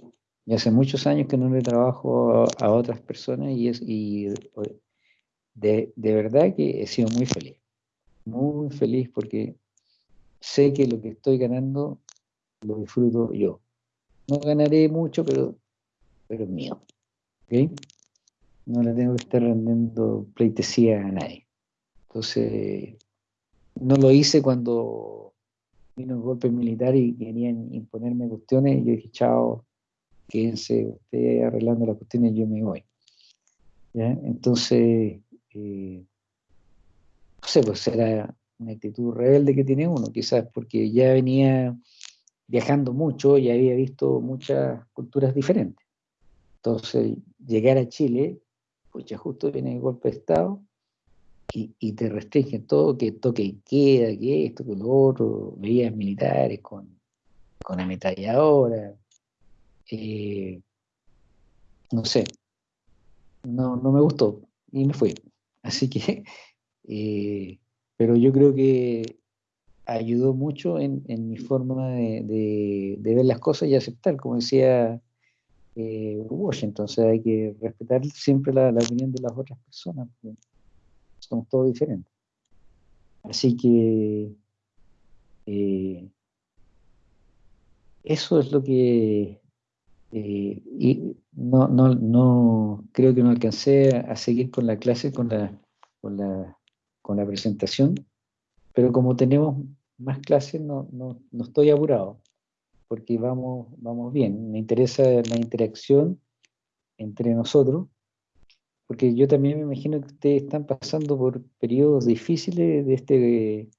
ya hace muchos años que no le trabajo a, otras personas y, es, y de, de verdad que he sido muy feliz, muy feliz porque sé que lo que estoy ganando lo disfruto yo. No ganaré mucho, pero, pero es mío. No le tengo que estar rendiendo pleitesía a nadie. Entonces, no lo hice cuando vino el golpe militar y querían imponerme cuestiones. Y yo dije, chao, quédense ustedes arreglando las cuestiones, yo me voy. Entonces, eh, no sé, pues era una actitud rebelde que tiene uno, quizás porque ya venía viajando mucho y había visto muchas culturas diferentes. Entonces, llegar a Chile, ya justo viene el golpe de Estado y, te restringen todo, que toque y queda, que esto, que lo otro, veías militares con, con ametralladora, eh, no sé, no, no me gustó y me fui. Así que, eh, pero yo creo que ayudó mucho en, mi forma de, ver las cosas y aceptar, como decía eh, o hay que respetar siempre la, opinión de las otras personas, somos todos diferentes. Así que eh, eso es lo que eh, y no, no, no creo que no alcancé a, seguir con la clase, con la, con la, con la presentación, pero como tenemos más clases no, no, no estoy apurado porque vamos, vamos bien. Me interesa la interacción entre nosotros, porque yo también me imagino que ustedes están pasando por periodos difíciles de este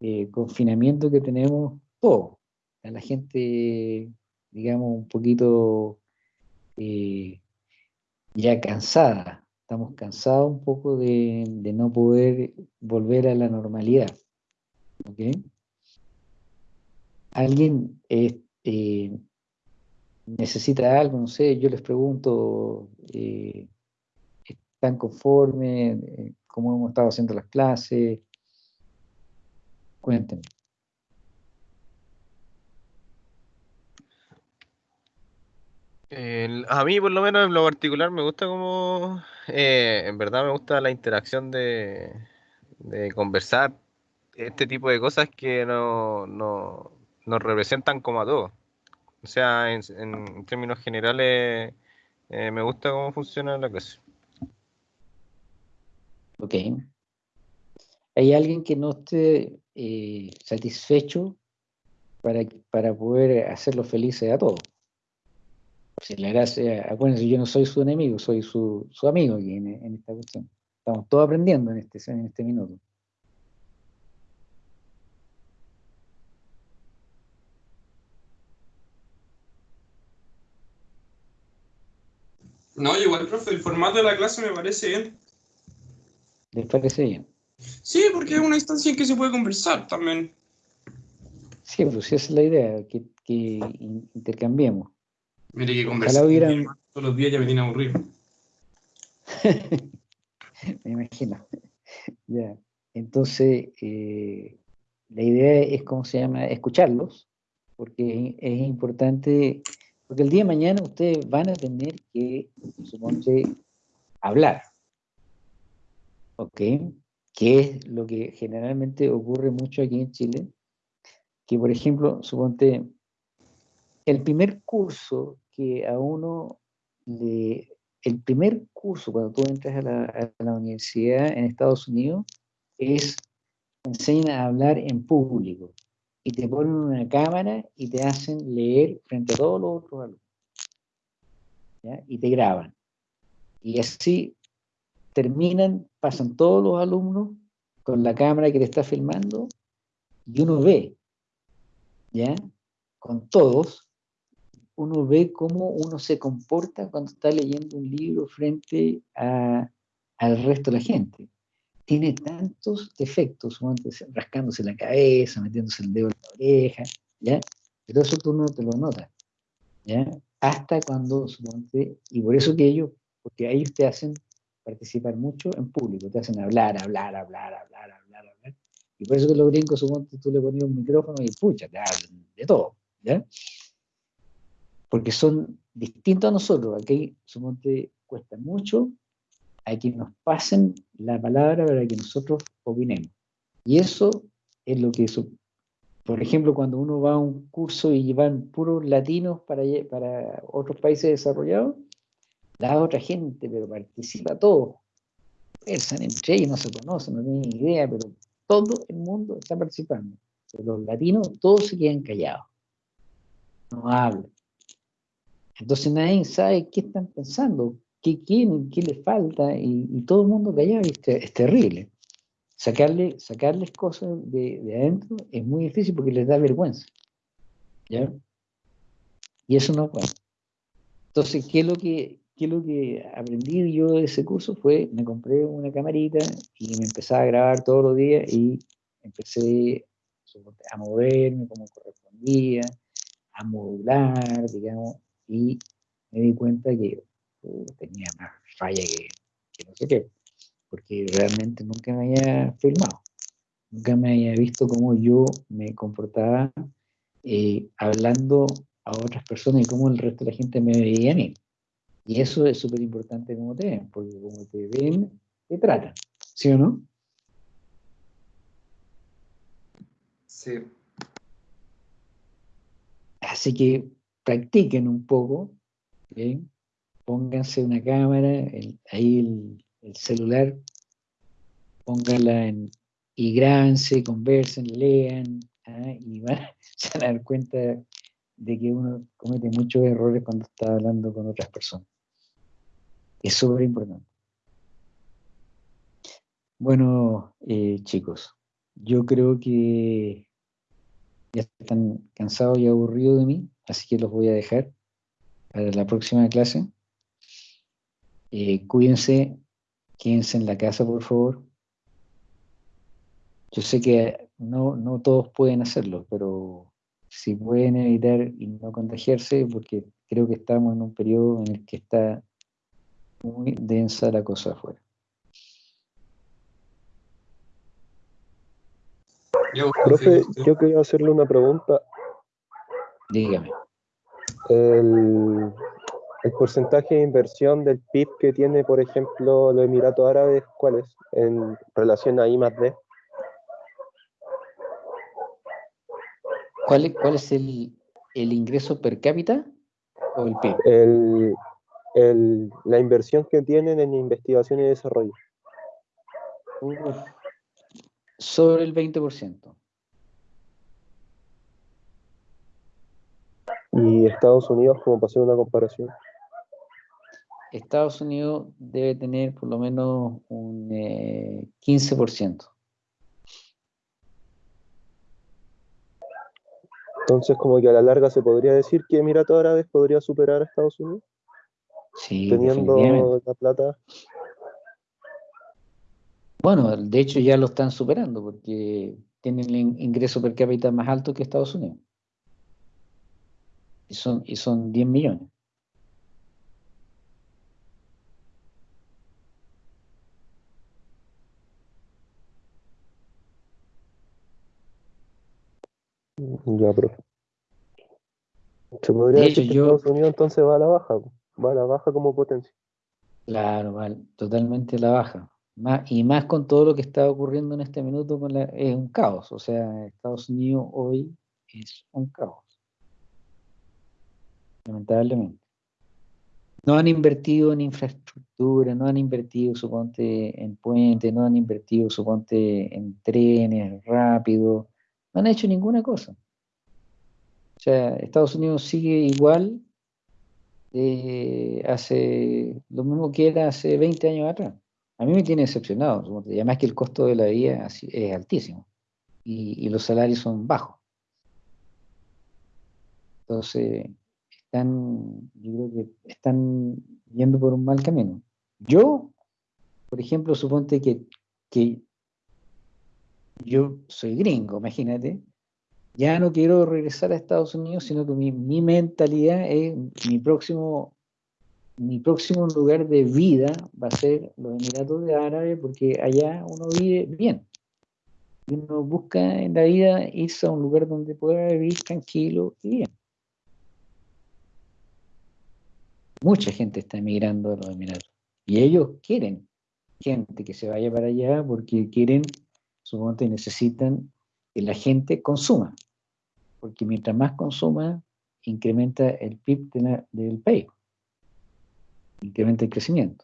eh, confinamiento que tenemos todos. A la gente, digamos, un poquito eh, ya cansada. Estamos cansados un poco de, no poder volver a la normalidad. ¿okay? alguien eh, eh, necesita algo, no sé, yo les pregunto, eh, ¿están conformes? ¿Cómo hemos estado haciendo las clases? Cuéntenme. a mí, por lo menos en lo particular, me gusta como, en verdad me gusta la interacción de, de conversar este tipo de cosas que no, no, nos representan como a todos. O sea, en, términos generales, eh, me gusta cómo funciona la clase. Ok. ¿Hay alguien que no esté eh, satisfecho para, para poder hacerlo felices a todos? Si la gracia, acuérdense, yo no soy su enemigo, soy su, su amigo aquí en, en, esta cuestión. Estamos todos aprendiendo en este, en este minuto. No, igual, profe, el formato de la clase me parece bien. ¿Les parece bien? Sí, porque es una instancia en que se puede conversar también. Sí, pues esa es la idea, que, intercambiemos. Mire que conversar todos los días ya me tiene aburrido. me imagino. ya. Entonces, eh, la idea es, ¿cómo se llama? Escucharlos, porque es importante porque el día de mañana ustedes van a tener que, suponte, hablar. ¿Ok? Que es lo que generalmente ocurre mucho aquí en Chile. Que, por ejemplo, suponte, el primer curso que a uno le... El primer curso cuando tú entras a la, universidad en Estados Unidos es enseñan a hablar en público y te ponen una cámara y te hacen leer frente a todos los otros alumnos. Y te graban. Y así terminan, pasan todos los alumnos con la cámara que te está filmando y uno ve ¿ya? Con todos, uno ve cómo uno se comporta cuando está leyendo un libro frente al resto de la gente. Tiene tantos defectos, rascándose la cabeza, metiéndose el dedo en la oreja, ¿ya? Pero eso tú no te lo notas, ¿ya? Hasta cuando, y por eso que ellos, porque ellos te hacen participar mucho en público, te hacen hablar, hablar, hablar, hablar, hablar, hablar. Y por eso que los gringos, suponte, tú le ponías un micrófono y pucha, te hablan de todo, ¿ya? porque son distintos a nosotros. Aquí, suponte, cuesta mucho a que nos pasen la palabra para que nosotros opinemos. Y eso es lo que, por ejemplo, cuando uno va a un curso y van puros latinos para, para otros países desarrollados, la otra gente, pero participa todo. Conversan entre ellos, no se conocen, no tienen idea, pero todo el mundo está participando. Pero los latinos todos se quedan callados. No hablan. Entonces nadie sabe qué están pensando, qué quieren, qué les falta, y, todo el mundo callado y es, terrible. Sacarle, sacarles cosas de, adentro es muy difícil porque les da vergüenza. ¿Ya? Y eso no puede. Entonces, ¿qué es lo que, qué es lo que aprendí yo de ese curso? Fue, me compré una camarita y me empecé a grabar todos los días y empecé a moverme como correspondía, a modular, digamos, y me di cuenta que tenía más falla que, no sé qué, porque realmente nunca me había filmado, nunca me había visto cómo yo me comportaba eh, hablando a otras personas y cómo el resto de la gente me veía a mí. Y eso es súper importante como te ven, porque como te ven, te tratan, ¿sí o no? Sí. Así que practiquen un poco, pónganse una cámara, ahí el, celular, pónganla en, y grábense, conversen, lean, ¿ah? y van se van a dar cuenta de que uno comete muchos errores cuando está hablando con otras personas. Es súper importante. Bueno, eh, chicos, yo creo que ya están cansados y aburridos de mí así que los voy a dejar para la próxima clase. Eh, cuídense, quédense en la casa, por favor. Yo sé que no, no todos pueden hacerlo, pero si pueden evitar y no contagiarse, porque creo que estamos en un periodo en el que está muy densa la cosa afuera. Profe, yo quería hacerle una pregunta Dígame. El, porcentaje de inversión del PIB que tiene, por ejemplo, los Emiratos Árabes, ¿cuál es en relación a I más D? ¿Cuál, cuál es el, ingreso per cápita o el PIB? El, la inversión que tienen en investigación y desarrollo. sobre el 20%. ¿Y Estados Unidos, como para hacer una comparación? Estados Unidos debe tener por lo menos un 15%. Eh, Entonces, como que a la larga se podría decir que Emiratos Árabes podría superar a Estados Unidos. Sí, teniendo la plata. Bueno, de hecho ya lo están superando porque tienen el ingreso per cápita más alto que Estados Unidos y son, y son 10 millones. Ya, profe. Se podría decir que Estados Unidos entonces va a la baja, va a la baja como potencia. Claro, vale, totalmente a la baja. Más, y más con todo lo que está ocurriendo en este minuto, con la, es un caos. O sea, Estados Unidos hoy es un caos lamentablemente. No han invertido en infraestructura, no han invertido, suponte, en puentes, no han invertido, suponte, en trenes rápidos, no han hecho ninguna cosa. Sea, Estados Unidos sigue igual eh, hace lo mismo que era hace 20 años atrás. A mí me tiene decepcionado, además que el costo de la vida es altísimo y los salarios son bajos. Entonces, están, yo creo que están yendo por un mal camino. Yo, por ejemplo, suponte que yo soy gringo, imagínate, ya no quiero regresar a Estados Unidos, sino que mi, mentalidad es mi próximo mi próximo lugar de vida va a ser los Emiratos de Árabes porque allá uno vive bien. Uno busca en la vida irse a un lugar donde pueda vivir tranquilo y bien. Mucha gente está emigrando a los Emiratos y ellos quieren gente que se vaya para allá porque quieren, supongo necesitan que la gente consuma, porque mientras más consuma, incrementa el PIB del país incrementa el crecimiento.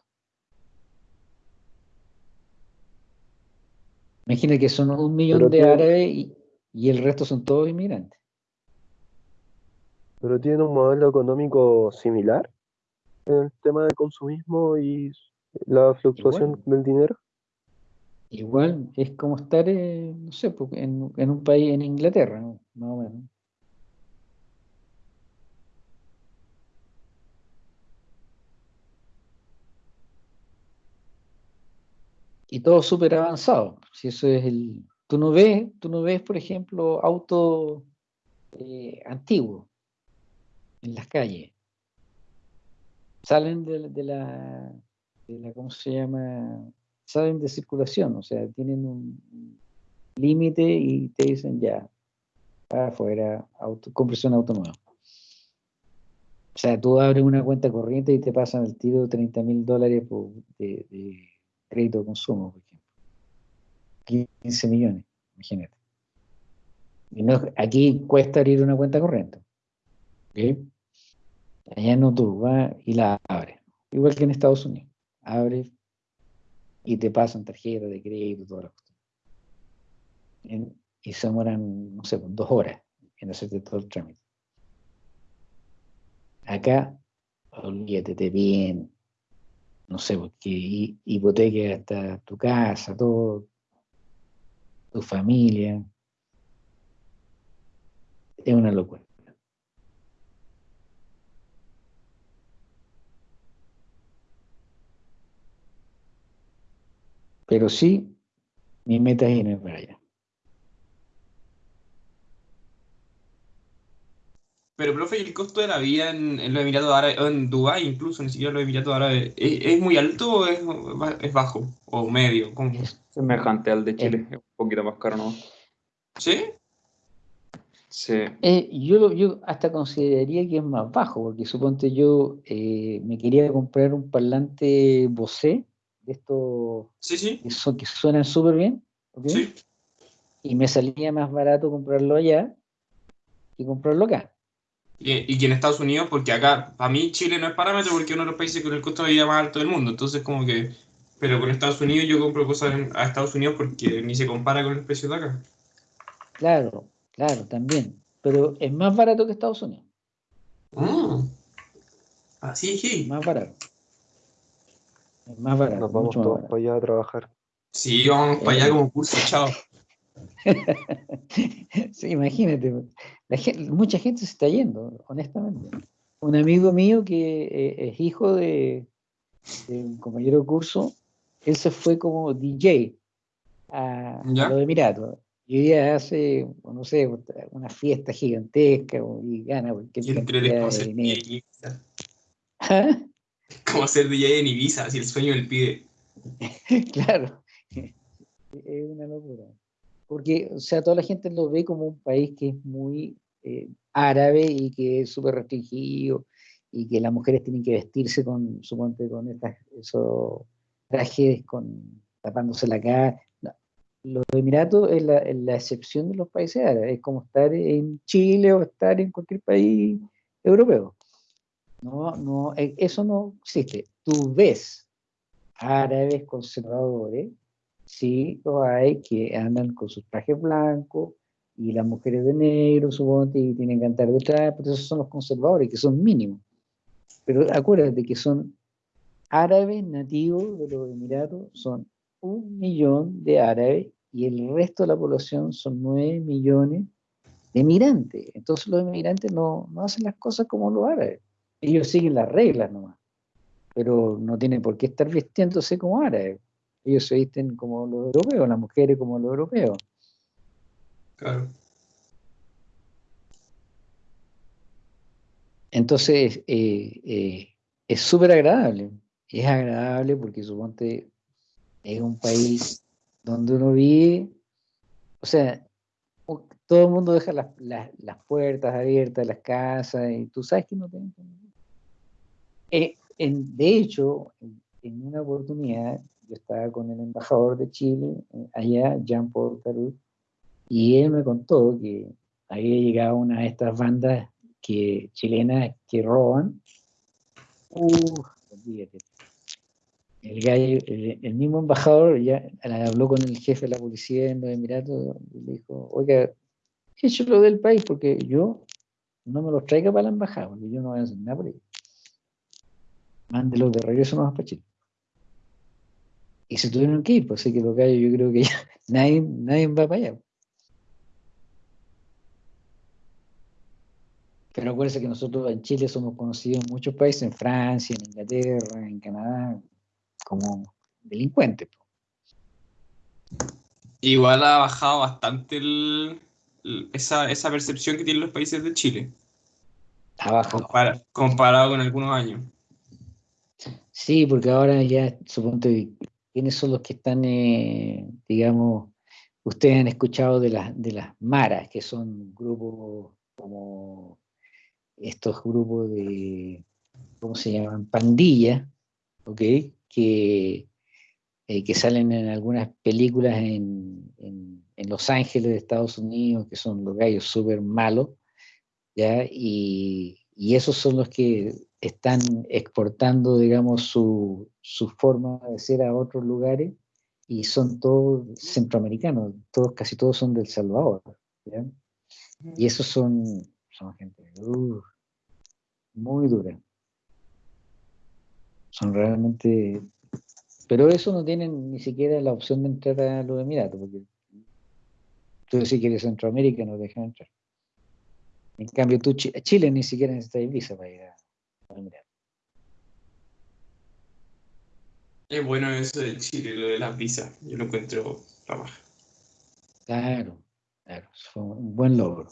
Imagina que son un millón de árabes y, el resto son todos inmigrantes. Pero tiene un modelo económico similar en el tema del consumismo y la fluctuación del dinero. Igual es como estar, no sé, en, en, un país en Inglaterra, más o menos. y todo súper avanzado. Si eso es el. Tú no ves, tú no ves, por ejemplo, autos eh, antiguos en las calles. Salen de, la, de la, ¿cómo se llama? Salen de circulación, o sea, tienen un límite y te dicen ya, afuera, auto, compresión auto nuevo. O sea, tú abres una cuenta corriente y te pasan el tiro de 30 mil dólares de, crédito de consumo, por ejemplo. 15 millones, imagínate. Y aquí cuesta abrir una cuenta corriente. Allá no tú vas y la abres. Igual que en Estados Unidos. Abres y te pasan tarjeta de crédito, todas las cosas. Y se demoran, no sé, pues, dos horas en hacerte todo el trámite. Acá, olvídate bien, no sé, porque hipoteca hasta tu casa, todo, tu familia. Es una locura. Pero sí, mi meta es irme para allá. Pero, profe, ¿y el costo de la vida en, en los Emiratos Árabes, o en Dubái incluso, ni siquiera los Emiratos Árabes, ¿es, muy alto o es, bajo? ¿O medio? ¿Cómo? Semejante al de Chile, es un poquito más caro, ¿no? ¿Sí? Sí. Eh, yo, yo hasta consideraría que es más bajo, porque suponte yo eh, me quería comprar un parlante Bose, de estos sí, sí. Que, son, que suenan súper bien, sí. y me salía más barato comprarlo allá que comprarlo acá y, que en Estados Unidos, porque acá, para mí Chile no es parámetro porque es uno de los países con el costo de vida más alto del mundo, entonces como que, pero con Estados Unidos yo compro cosas a Estados Unidos porque ni se compara con el precio de acá. Claro, claro, también, pero es más barato que Estados Unidos. Ah, así es. Más barato. Es más barato. Nos vamos todos para allá a trabajar. Sí, vamos para allá como curso, chao. sí, imagínate, mucha gente se está yendo, honestamente. Un amigo mío que eh, es hijo de, un compañero de curso, él se fue como DJ a, los Emiratos. Y ya hace, no sé, una fiesta gigantesca y gana porque cantidad de dinero. ¿Ah? Como ser DJ en Ibiza, si el sueño del pide. claro, es una locura porque, o sea, toda la gente lo ve como un país que es muy eh, árabe y que es súper restringido y que las mujeres tienen que vestirse con, suponte, con estas, esos trajes con, tapándose la cara. Los Emiratos es la, excepción de los países árabes, es como estar en Chile o estar en cualquier país europeo. No, no, e, eso no existe. Tú ves árabes conservadores sí los hay que andan con sus trajes blancos y las mujeres de negro, suponte, y tienen que andar detrás, pero esos son los conservadores, que son mínimos. Pero acuérdate que son árabes nativos de los Emiratos, son un millón de árabes y el resto de la población son nueve millones de migrantes. Entonces los emigrantes no, no hacen las cosas como los árabes. Ellos siguen las reglas nomás, pero no tienen por qué estar vistiéndose como árabes. Ellos se visten como los europeos, las mujeres como los europeos. Claro. Entonces, eh, eh, es súper agradable. Es agradable porque suponte es un país donde uno vive, o sea, todo el mundo deja las, puertas abiertas, las casas, y tú sabes que no tienen eh, en, De hecho, en, una oportunidad, yo estaba con el embajador de Chile, allá, Jean Paul Tarut, y él me contó que había llegado una de estas bandas que, chilenas que roban, el, gallo, el, mismo embajador ya habló con el jefe de la policía en los Emiratos y le dijo, oiga, lo del país porque yo no me los traiga para la embajada, porque yo no voy a hacer nada por ellos. Mándelos de regreso más para Chile. Y se tuvieron que ir, pues así que los gallos yo creo que ya nadie, nadie va para allá. Pero acuérdense que nosotros en Chile somos conocidos en muchos países, en Francia, en Inglaterra, en Canadá, como delincuentes. Igual ha bajado bastante esa, percepción que tienen los países de Chile. Ha bajado. comparado con algunos años. Sí, porque ahora ya, suponte, ¿quiénes son los que están, eh, digamos, ustedes han escuchado de, las de las maras, que son grupos como estos grupos de, ¿cómo se llaman? Pandillas, ¿ok? Que, eh, que salen en algunas películas en, en, Los Ángeles de Estados Unidos, que son los gallos súper malos, ¿ya? Y, y, esos son los que están exportando, digamos, su, su forma de ser a otros lugares y son todos centroamericanos, todos, casi todos son del Salvador. ¿ya? Y esos son, son gente, muy dura. Son realmente... Pero eso no tienen ni siquiera la opción de entrar a los Emiratos, porque tú decís que eres Centroamérica no dejan entrar. En cambio, tú, Chile ni siquiera necesita visa para ir a Es bueno eso de Chile, lo de las visas. Yo lo encuentro la Claro, claro, fue un buen logro.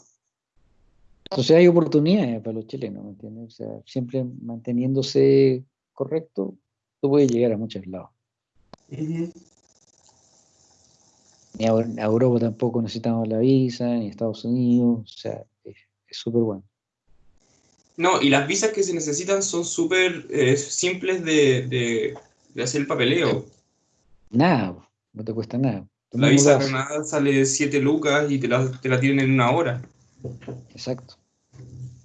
Entonces hay oportunidades para los chilenos, ¿me entiendes? O sea, siempre manteniéndose correcto, tú puedes llegar a muchos lados. Ni a, Europa tampoco necesitamos la visa, ni a Estados Unidos, o sea, es súper bueno. No, y las visas que se necesitan son súper eh, simples de, hacer el papeleo. Nada, no te cuesta nada. la visa Granada sale 7 lucas y te la, te la tienen en una hora. Exacto.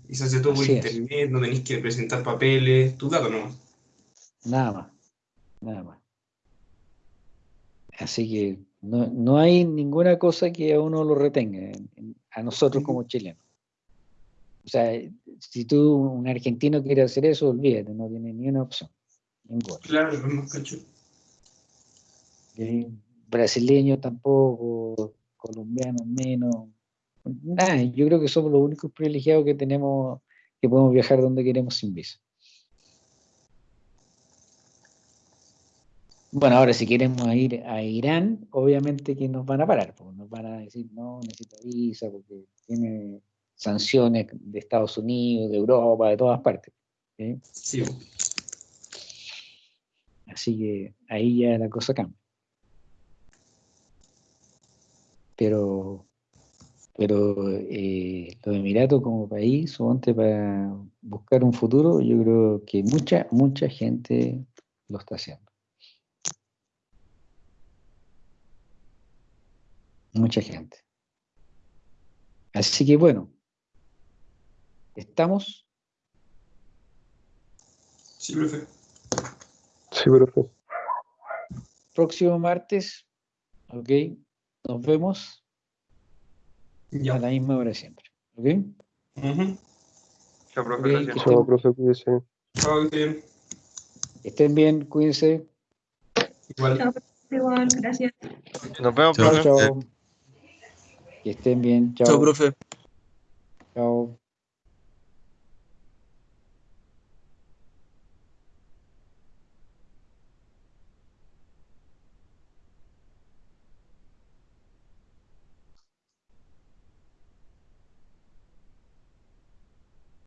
Y se hace todo por internet, no tenéis que presentar papeles, tu dato nomás. Nada más, nada más. Así que no, hay ninguna cosa que a uno lo retenga, a nosotros como chilenos. O sea, si tú, un argentino, quiere hacer eso, olvídate, no tiene ni una opción. Claro, no cacho. Brasileño tampoco, colombiano menos, nada, yo creo que somos los únicos privilegiados que tenemos, que podemos viajar donde queremos sin visa. Bueno, ahora si queremos ir a Irán, obviamente que nos van a parar, porque nos van a decir, no, necesito visa, porque tiene sanciones de Estados Unidos, de Europa, de todas partes. Sí. Así que ahí ya la cosa cambia. Pero pero eh, los Emiratos como país, antes para buscar un futuro, yo creo que mucha, mucha gente lo está haciendo. Mucha gente. Así que bueno, ¿estamos? Sí, profe. Sí, profe. Próximo martes, ok, nos vemos. A la misma hora siempre. ¿Ok? Chao, profe. gracias. Chao, profe, cuídense. Chao, bien. Estén bien, cuídense. Igual. Chao, igual, gracias. Nos vemos, chao. chao. Que estén bien. Chao, chao profe. Chao.